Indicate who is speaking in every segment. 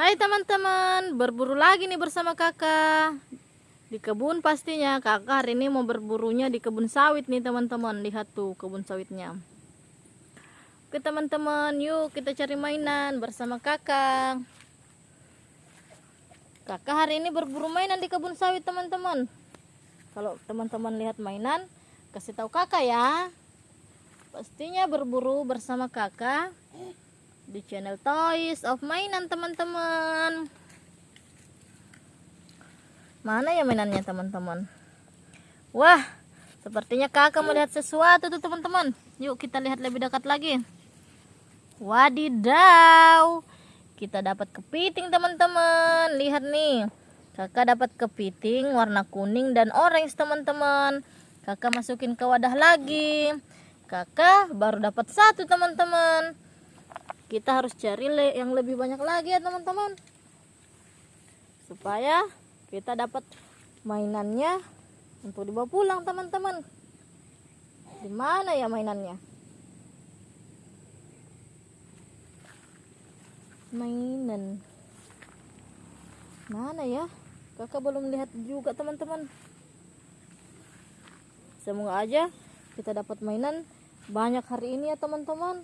Speaker 1: Hai teman-teman, berburu lagi nih bersama kakak. Di kebun pastinya, kakak hari ini mau berburunya di kebun sawit nih teman-teman. Lihat tuh kebun sawitnya. Oke teman-teman, yuk kita cari mainan bersama kakak. Kakak hari ini berburu mainan di kebun sawit teman-teman. Kalau teman-teman lihat mainan, kasih tahu kakak ya. Pastinya berburu bersama kakak di channel Toys of Mainan teman-teman. Mana ya mainannya teman-teman? Wah, sepertinya kakak melihat sesuatu tuh teman-teman. Yuk kita lihat lebih dekat lagi. Wadidaw, kita dapat kepiting teman-teman. Lihat nih, kakak dapat kepiting warna kuning dan orange teman-teman. Kakak masukin ke wadah lagi. Kakak baru dapat satu teman-teman kita harus cari le yang lebih banyak lagi ya teman-teman. Supaya kita dapat mainannya untuk dibawa pulang teman-teman. Di mana ya mainannya? Mainan. Mana ya? Kakak belum lihat juga teman-teman. Semoga aja kita dapat mainan banyak hari ini ya teman-teman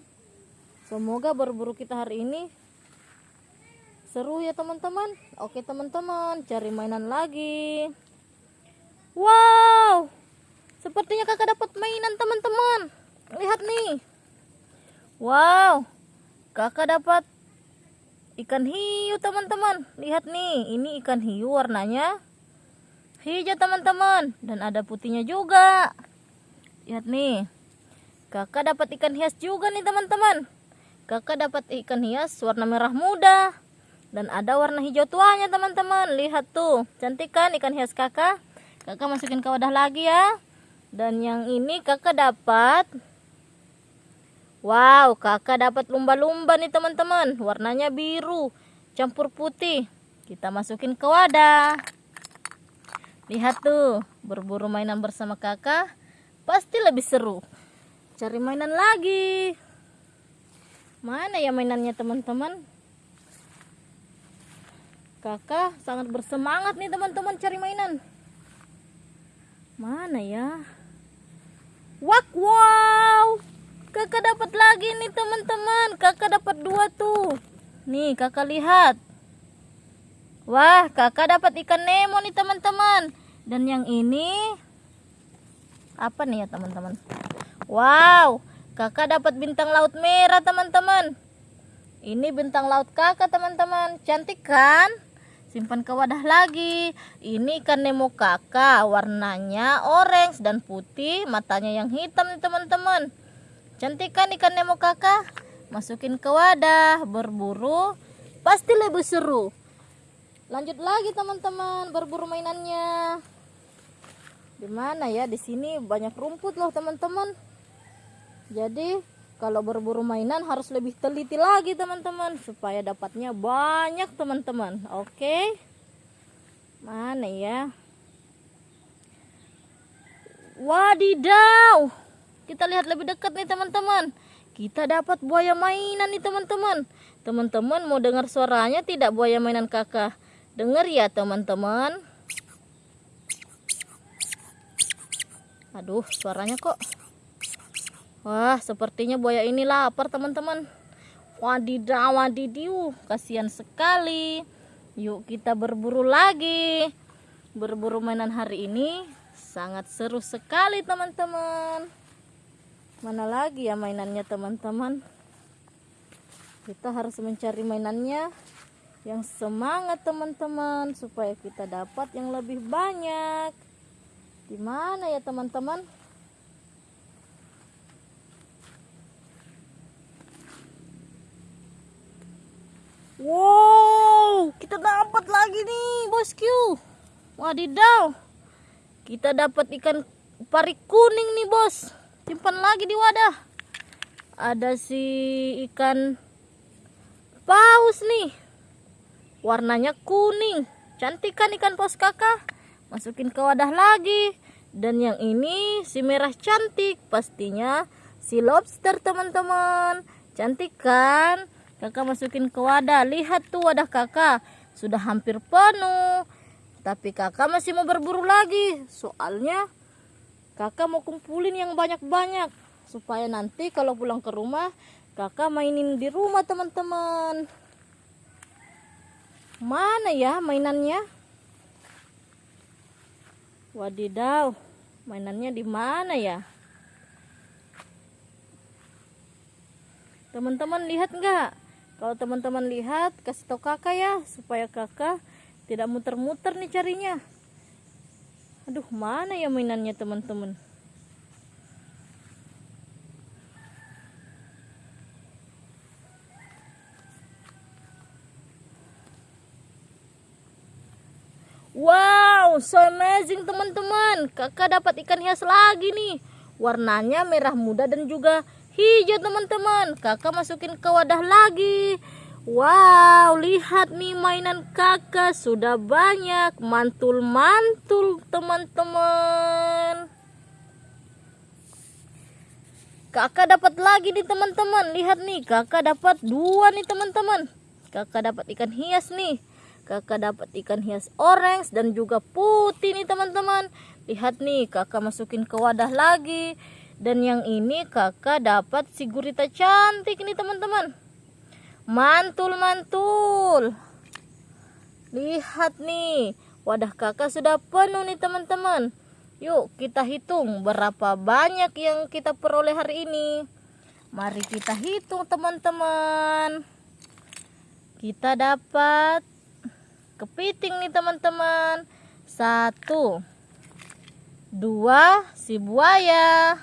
Speaker 1: semoga berburu kita hari ini. Seru ya teman-teman. Oke teman-teman cari mainan lagi. Wow! Sepertinya kakak dapat mainan teman-teman. Lihat nih. Wow! Kakak dapat ikan hiu teman-teman. Lihat nih ini ikan hiu warnanya hijau teman-teman. Dan ada putihnya juga. Lihat nih. Kakak dapat ikan hias juga nih teman-teman kakak dapat ikan hias warna merah muda. Dan ada warna hijau tuanya teman-teman. Lihat tuh cantik kan ikan hias kakak? Kakak masukin ke wadah lagi ya. Dan yang ini kakak dapat wow kakak dapat lumba-lumba nih teman-teman. Warnanya biru campur putih. Kita masukin ke wadah. Lihat tuh berburu mainan bersama kakak pasti lebih seru. Cari mainan lagi Mana ya mainannya teman-teman? Kakak sangat bersemangat nih teman-teman cari mainan. Mana ya? Wak wow! Kakak dapat lagi nih teman-teman. Kakak dapat dua tuh. Nih kakak lihat. Wah, kakak dapat ikan Nemo nih teman-teman. Dan yang ini apa nih ya teman-teman? Wow, Kakak dapat bintang laut merah teman-teman. Ini bintang laut kakak teman-teman. Cantik kan? Simpan ke wadah lagi. Ini ikan Nemo kakak. Warnanya orange dan putih. Matanya yang hitam nih teman-teman. Cantik kan ikan Nemo kakak? Masukin ke wadah. Berburu. Pasti lebih seru. Lanjut lagi teman-teman. Berburu mainannya. Di mana ya? Di sini banyak rumput loh teman-teman jadi kalau berburu mainan harus lebih teliti lagi teman-teman supaya dapatnya banyak teman-teman. Oke? Mana ya? Wadidaw! Kita lihat lebih dekat nih teman-teman. Kita dapat buaya mainan nih teman-teman. Teman-teman mau dengar suaranya tidak buaya mainan kakak? Dengar ya teman-teman. Aduh suaranya kok Wah, sepertinya buaya ini lapar, teman-teman. Wadidaw, wadidiu, kasihan sekali. Yuk kita berburu lagi. Berburu mainan hari ini sangat seru sekali, teman-teman. Mana lagi ya mainannya, teman-teman? Kita harus mencari mainannya yang semangat, teman-teman, supaya kita dapat yang lebih banyak. Di mana ya, teman-teman? Wow, kita dapat lagi nih, bosku. Wadidaw. Kita dapat ikan pari kuning nih, bos. Simpan lagi di wadah. Ada si ikan paus nih. Warnanya kuning. Cantik kan ikan paus kakak? Masukin ke wadah lagi. Dan yang ini si merah cantik. Pastinya si lobster, teman-teman. Cantik kan? Kakak masukin ke wadah. Lihat tuh wadah kakak. Sudah hampir penuh. Tapi kakak masih mau berburu lagi. Soalnya kakak mau kumpulin yang banyak-banyak. Supaya nanti kalau pulang ke rumah kakak mainin di rumah teman-teman. Mana ya mainannya? Wadidaw mainannya di mana ya? Teman-teman lihat nggak kalau teman-teman lihat kasih tau kakak ya supaya kakak tidak muter-muter nih carinya aduh mana ya mainannya teman-teman Wow, so amazing teman-teman. Kakak dapat ikan hias lagi nih. Warnanya merah muda dan juga hijau teman-teman. Kakak masukin ke wadah lagi. Wow, lihat nih mainan kakak sudah banyak. Mantul-mantul teman-teman. Kakak dapat lagi nih teman-teman. Lihat nih, kakak dapat dua nih teman-teman. Kakak dapat ikan hias nih kakak dapat ikan hias orange dan juga putih nih teman-teman lihat nih kakak masukin ke wadah lagi dan yang ini kakak dapat si gurita cantik nih teman-teman. Mantul mantul lihat nih wadah kakak sudah penuh nih teman-teman. Yuk kita hitung berapa banyak yang kita peroleh hari ini. Mari kita hitung teman-teman. Kita dapat kepiting nih teman-teman. Satu dua si buaya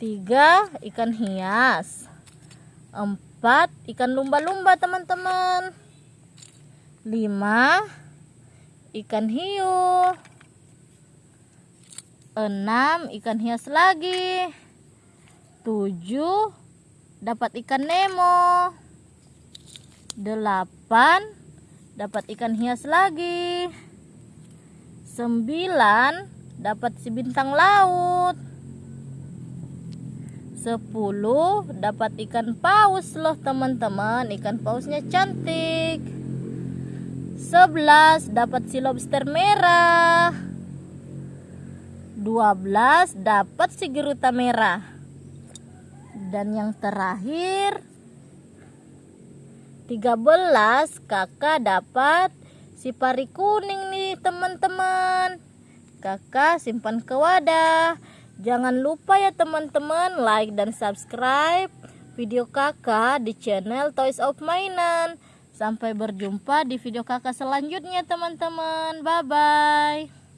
Speaker 1: tiga ikan hias. Empat ikan lumba-lumba teman-teman. Lima ikan hiu. Enam ikan hias lagi. Tujuh dapat ikan nemo. Delapan dapat ikan hias lagi. 9 dapat si bintang laut 10 dapat ikan paus loh teman-teman. Ikan pausnya cantik. 11 dapat si lobster merah. 12 dapat si geruta merah. Dan yang terakhir 13 kakak dapat si pari kuning nih teman-teman. Kakak simpan ke wadah jangan lupa ya teman-teman like dan subscribe video kakak di channel Toys of Mainan. Sampai berjumpa di video kakak selanjutnya teman-teman. Bye bye